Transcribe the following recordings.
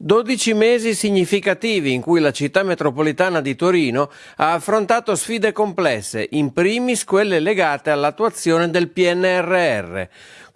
12 mesi significativi in cui la città metropolitana di Torino ha affrontato sfide complesse, in primis quelle legate all'attuazione del PNRR.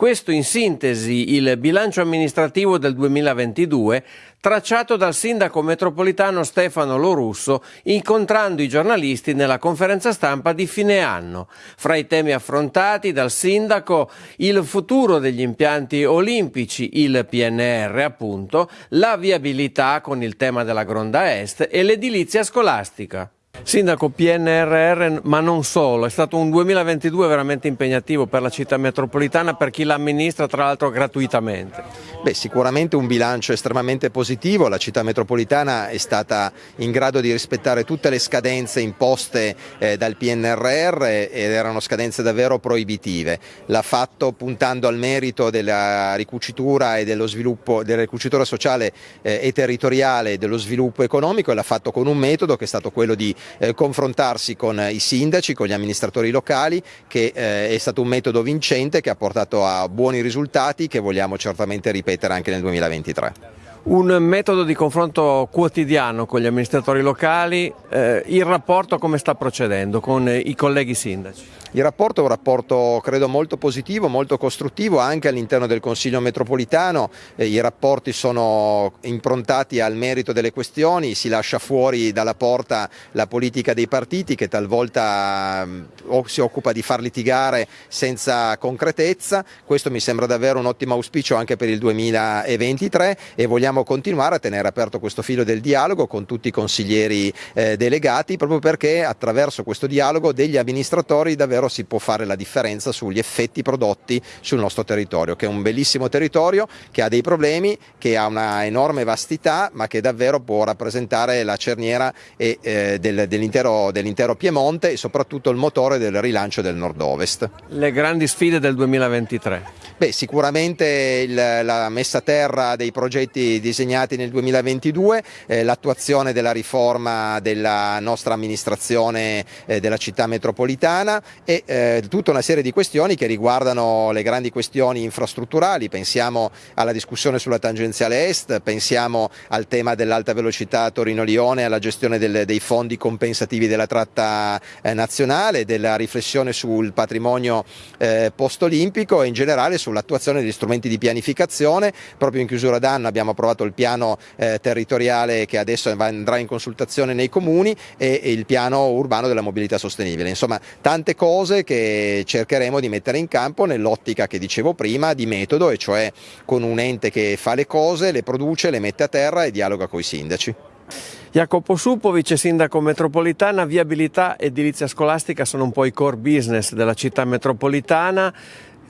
Questo in sintesi il bilancio amministrativo del 2022 tracciato dal sindaco metropolitano Stefano Lorusso incontrando i giornalisti nella conferenza stampa di fine anno. Fra i temi affrontati dal sindaco il futuro degli impianti olimpici, il PNR appunto, la viabilità con il tema della Gronda Est e l'edilizia scolastica. Sindaco PNRR, ma non solo, è stato un 2022 veramente impegnativo per la città metropolitana, per chi l'amministra tra l'altro gratuitamente. Beh, sicuramente un bilancio estremamente positivo, la città metropolitana è stata in grado di rispettare tutte le scadenze imposte eh, dal PNRR ed erano scadenze davvero proibitive. L'ha fatto puntando al merito della ricucitura e dello sviluppo, della ricucitura sociale eh, e territoriale e dello sviluppo economico e l'ha fatto con un metodo che è stato quello di eh, confrontarsi con i sindaci, con gli amministratori locali, che eh, è stato un metodo vincente che ha portato a buoni risultati che vogliamo certamente ripetere anche nel 2023 un metodo di confronto quotidiano con gli amministratori locali, eh, il rapporto come sta procedendo con i colleghi sindaci? Il rapporto è un rapporto credo molto positivo, molto costruttivo anche all'interno del Consiglio metropolitano, eh, i rapporti sono improntati al merito delle questioni, si lascia fuori dalla porta la politica dei partiti che talvolta eh, si occupa di far litigare senza concretezza, questo mi sembra davvero un ottimo auspicio anche per il 2023 e vogliamo continuare a tenere aperto questo filo del dialogo con tutti i consiglieri eh, delegati proprio perché attraverso questo dialogo degli amministratori davvero davvero si può fare la differenza sugli effetti prodotti sul nostro territorio, che è un bellissimo territorio, che ha dei problemi, che ha una enorme vastità, ma che davvero può rappresentare la cerniera e, eh, del, dell'intero, dell'intero Piemonte e soprattutto il motore del rilancio del nord-ovest. Le grandi sfide del 2023? Beh, sicuramente il, la messa a terra dei progetti disegnati nel 2022, eh, l'attuazione della riforma della nostra amministrazione eh, della città metropolitana e eh, tutta una serie di questioni che riguardano le grandi questioni infrastrutturali, pensiamo alla discussione sulla tangenziale est, pensiamo al tema dell'alta velocità Torino-Lione, alla gestione del, dei fondi compensativi della tratta eh, nazionale, della riflessione sul patrimonio eh, post-olimpico e in generale sul sull'attuazione degli strumenti di pianificazione. Proprio in chiusura d'anno abbiamo approvato il piano eh, territoriale che adesso andrà in consultazione nei comuni e, e il piano urbano della mobilità sostenibile. Insomma, tante cose che cercheremo di mettere in campo nell'ottica che dicevo prima di metodo, e cioè con un ente che fa le cose, le produce, le mette a terra e dialoga con i sindaci. Jacopo Suppo, vice sindaco metropolitana, viabilità e edilizia scolastica sono un po' i core business della città metropolitana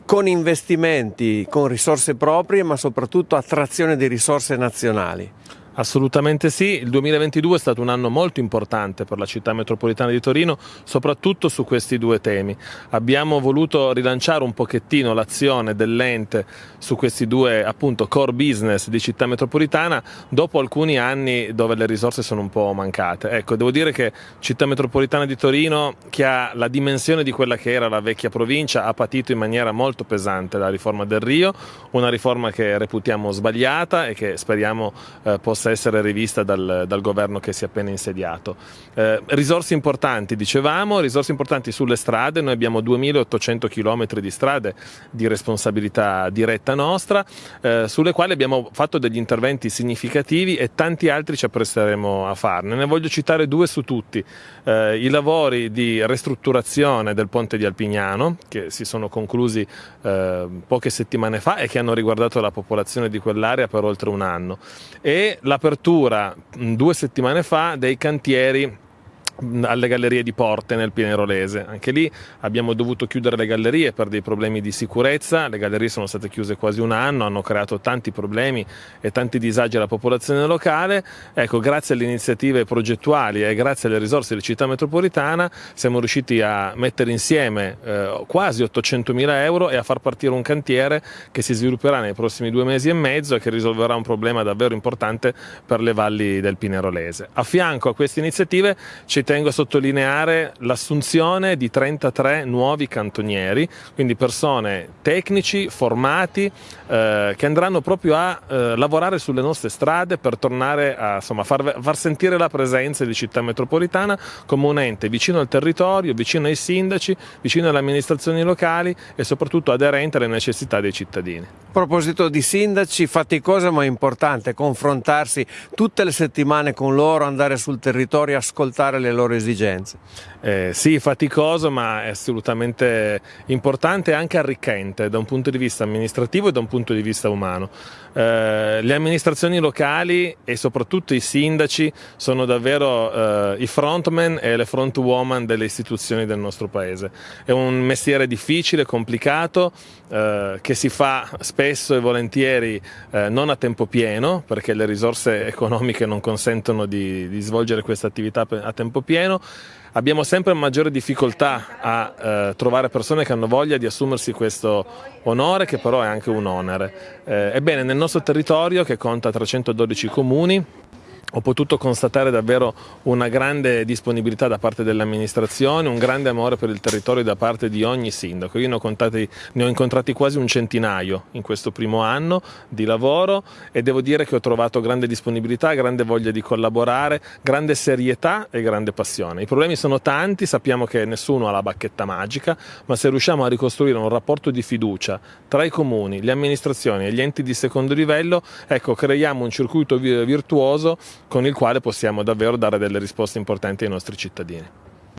con investimenti, con risorse proprie, ma soprattutto attrazione di risorse nazionali. Assolutamente sì, il 2022 è stato un anno molto importante per la città metropolitana di Torino, soprattutto su questi due temi. Abbiamo voluto rilanciare un pochettino l'azione dell'ente su questi due appunto core business di città metropolitana dopo alcuni anni dove le risorse sono un po' mancate. Ecco, devo dire che città metropolitana di Torino, che ha la dimensione di quella che era la vecchia provincia, ha patito in maniera molto pesante la riforma del Rio, una riforma che reputiamo sbagliata e che speriamo eh, possa possa essere rivista dal, dal governo che si è appena insediato. Eh, risorse importanti, dicevamo, risorse importanti sulle strade, noi abbiamo 2800 km di strade di responsabilità diretta nostra, eh, sulle quali abbiamo fatto degli interventi significativi e tanti altri ci appresteremo a farne. Ne voglio citare due su tutti, eh, i lavori di ristrutturazione del ponte di Alpignano, che si sono conclusi eh, poche settimane fa e che hanno riguardato la popolazione di quell'area per oltre un anno, e la l'apertura due settimane fa dei cantieri alle gallerie di Porte nel Pinerolese. Anche lì abbiamo dovuto chiudere le gallerie per dei problemi di sicurezza, le gallerie sono state chiuse quasi un anno, hanno creato tanti problemi e tanti disagi alla popolazione locale. Ecco, grazie alle iniziative progettuali e grazie alle risorse della città metropolitana siamo riusciti a mettere insieme eh, quasi 800 mila euro e a far partire un cantiere che si svilupperà nei prossimi due mesi e mezzo e che risolverà un problema davvero importante per le valli del Pinerolese. A fianco a queste iniziative c'è ci tengo a sottolineare l'assunzione di 33 nuovi cantonieri, quindi persone tecnici, formati, eh, che andranno proprio a eh, lavorare sulle nostre strade per tornare a insomma, far, far, sentire la presenza di città metropolitana come un ente vicino al territorio, vicino ai sindaci, vicino alle amministrazioni locali e soprattutto aderente alle necessità dei cittadini. A proposito di sindaci, faticosa ma importante confrontarsi tutte le settimane con loro, andare sul territorio, ascoltare le loro esigenze. Eh, sì, faticoso ma è assolutamente importante e anche arricchente da un punto di vista amministrativo e da un punto di vista umano. Eh, le amministrazioni locali e soprattutto i sindaci sono davvero eh, i frontman e le frontwoman delle istituzioni del nostro paese. È un mestiere difficile, complicato, eh, che si fa spesso e volentieri eh, non a tempo pieno perché le risorse economiche non consentono di, di svolgere questa attività a tempo pieno abbiamo sempre maggiore difficoltà a eh, trovare persone che hanno voglia di assumersi questo onore che però è anche un onere. Eh, ebbene nel nostro territorio che conta 312 comuni ho potuto constatare davvero una grande disponibilità da parte dell'amministrazione, un grande amore per il territorio da parte di ogni sindaco. Io ne ho, contati, ne ho, incontrati quasi un centinaio in questo primo anno di lavoro e devo dire che ho trovato grande disponibilità, grande voglia di collaborare, grande serietà e grande passione. I problemi sono tanti, sappiamo che nessuno ha la bacchetta magica, ma se riusciamo a ricostruire un rapporto di fiducia tra i comuni, le amministrazioni e gli enti di secondo livello, ecco, creiamo un circuito virtuoso con il quale possiamo davvero dare delle risposte importanti ai nostri cittadini.